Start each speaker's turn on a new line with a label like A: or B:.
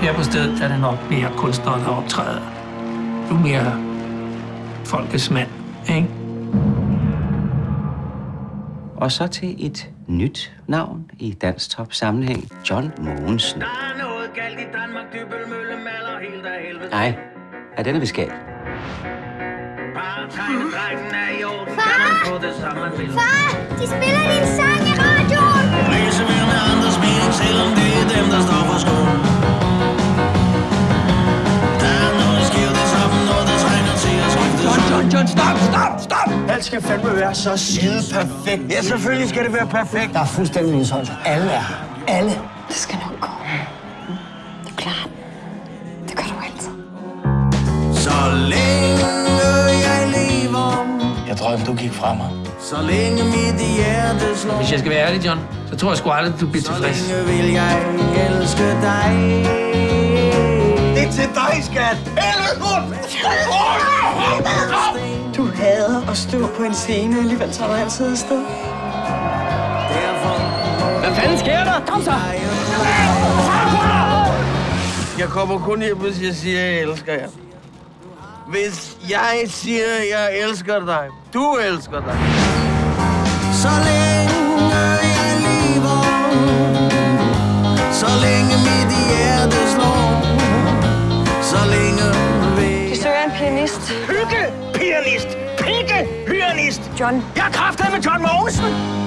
A: Her på stedet er det nok mere kunstnere, der optræder. Du er mere folkets mand, ikke?
B: Og så til et nyt navn i dansk top sammenhæng. John Mogensen.
C: Der er noget galt i Danmark, Dybølmølle maler helt af helvede.
B: Nej, er
C: tegnedrengen er i orden, kan man få det samme, man vil.
D: Far, de spiller din
E: John, stop, stop, stop!
F: Alt skal fandme være så skide perfekt.
E: Ja, selvfølgelig skal det være perfekt.
F: Der er fuldstændig Nils Alle er her. Alle.
G: Det skal nok gå. Du klarer den. Det gør du altid.
C: Så længe jeg lever,
F: Jeg drømte, du gik fra mig.
C: så længe mit hjerte slår,
A: Hvis jeg skal være ærlig, John, så tror jeg sgu aldrig, du bliver
C: så
A: tilfreds.
C: længe vil jeg elske dig.
E: Det er til dig, skat.
G: Du hader at stå på en scene, alligevel tager du altid afsted.
C: Derfor
E: Hvad fanden sker der? Kom så!
F: Jeg kommer kun hjem, hvis jeg siger, at jeg elsker jer. Hvis jeg siger, at jeg elsker dig, du elsker dig.
C: Så længe
G: pianist.
E: Hygge, pianist. Pikke, pianist.
G: John,
E: Jeg er kraftet med John Mogensen.